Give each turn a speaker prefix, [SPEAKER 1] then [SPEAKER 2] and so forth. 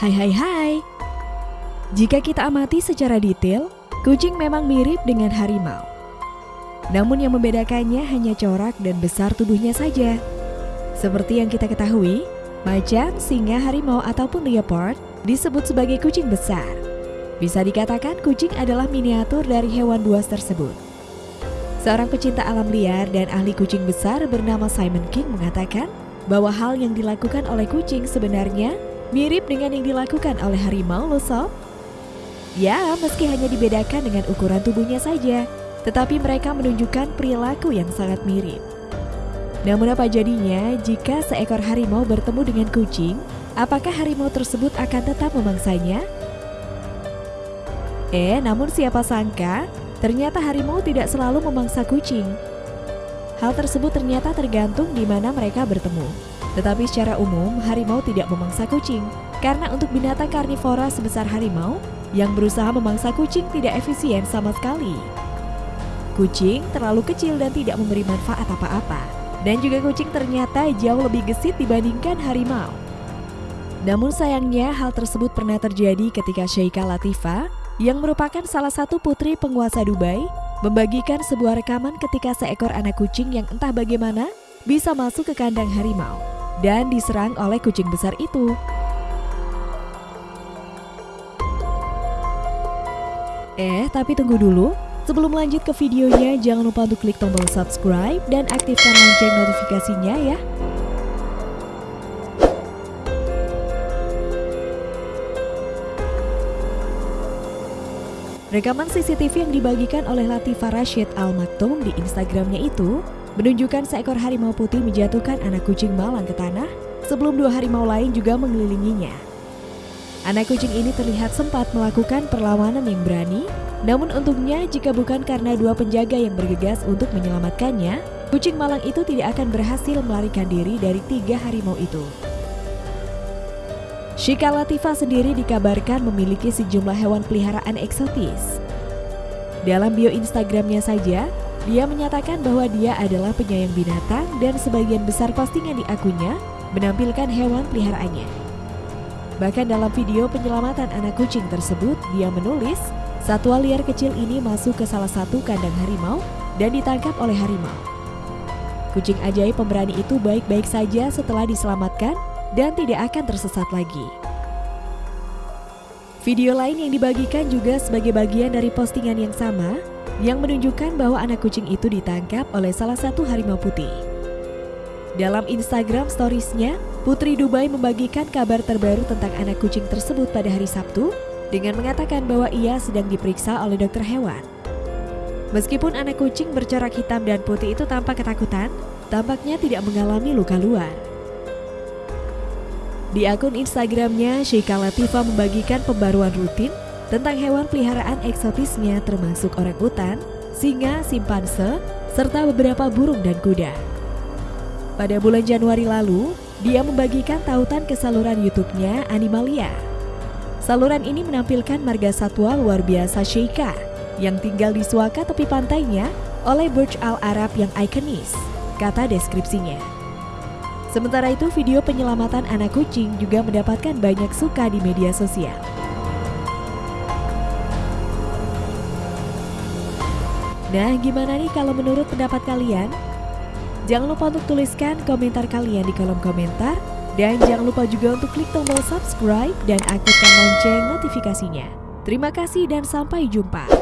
[SPEAKER 1] Hai hai hai. Jika kita amati secara detail, kucing memang mirip dengan harimau. Namun yang membedakannya hanya corak dan besar tubuhnya saja. Seperti yang kita ketahui, macan, singa, harimau ataupun leopard disebut sebagai kucing besar. Bisa dikatakan kucing adalah miniatur dari hewan buas tersebut. Seorang pecinta alam liar dan ahli kucing besar bernama Simon King mengatakan bahwa hal yang dilakukan oleh kucing sebenarnya mirip dengan yang dilakukan oleh harimau loh sob. Ya, meski hanya dibedakan dengan ukuran tubuhnya saja, tetapi mereka menunjukkan perilaku yang sangat mirip. Namun apa jadinya jika seekor harimau bertemu dengan kucing? Apakah harimau tersebut akan tetap memangsanya? Eh, namun siapa sangka Ternyata harimau tidak selalu memangsa kucing. Hal tersebut ternyata tergantung di mana mereka bertemu. Tetapi secara umum, harimau tidak memangsa kucing. Karena untuk binatang karnivora sebesar harimau, yang berusaha memangsa kucing tidak efisien sama sekali. Kucing terlalu kecil dan tidak memberi manfaat apa-apa. Dan juga kucing ternyata jauh lebih gesit dibandingkan harimau. Namun sayangnya hal tersebut pernah terjadi ketika Sheikha Latifah yang merupakan salah satu putri penguasa Dubai, membagikan sebuah rekaman ketika seekor anak kucing yang entah bagaimana bisa masuk ke kandang harimau dan diserang oleh kucing besar itu. Eh, tapi tunggu dulu. Sebelum lanjut ke videonya, jangan lupa untuk klik tombol subscribe dan aktifkan lonceng notifikasinya ya. Rekaman CCTV yang dibagikan oleh Latifah Rashid Al Maktoum di Instagramnya itu menunjukkan seekor harimau putih menjatuhkan anak kucing malang ke tanah sebelum dua harimau lain juga mengelilinginya. Anak kucing ini terlihat sempat melakukan perlawanan yang berani, namun untungnya jika bukan karena dua penjaga yang bergegas untuk menyelamatkannya, kucing malang itu tidak akan berhasil melarikan diri dari tiga harimau itu. Shika Latifah sendiri dikabarkan memiliki sejumlah hewan peliharaan eksotis. Dalam bio Instagramnya saja, dia menyatakan bahwa dia adalah penyayang binatang dan sebagian besar postingan di akunnya menampilkan hewan peliharaannya. Bahkan dalam video penyelamatan anak kucing tersebut, dia menulis, satwa liar kecil ini masuk ke salah satu kandang harimau dan ditangkap oleh harimau. Kucing ajaib pemberani itu baik-baik saja setelah diselamatkan dan tidak akan tersesat lagi. Video lain yang dibagikan juga sebagai bagian dari postingan yang sama yang menunjukkan bahwa anak kucing itu ditangkap oleh salah satu harimau putih. Dalam Instagram storiesnya, Putri Dubai membagikan kabar terbaru tentang anak kucing tersebut pada hari Sabtu dengan mengatakan bahwa ia sedang diperiksa oleh dokter hewan. Meskipun anak kucing bercorak hitam dan putih itu tampak ketakutan, tampaknya tidak mengalami luka luar. Di akun Instagramnya, Sheikha Latifah membagikan pembaruan rutin tentang hewan peliharaan eksotisnya termasuk orang hutan, singa, simpanse, serta beberapa burung dan kuda. Pada bulan Januari lalu, dia membagikan tautan ke saluran YouTube-nya Animalia. Saluran ini menampilkan marga satwa luar biasa Sheikha yang tinggal di suaka tepi pantainya oleh Burj Al Arab yang ikonis, kata deskripsinya. Sementara itu video penyelamatan anak kucing juga mendapatkan banyak suka di media sosial. Nah, gimana nih kalau menurut pendapat kalian? Jangan lupa untuk tuliskan komentar kalian di kolom komentar dan jangan lupa juga untuk klik tombol subscribe dan aktifkan lonceng notifikasinya. Terima kasih dan sampai jumpa.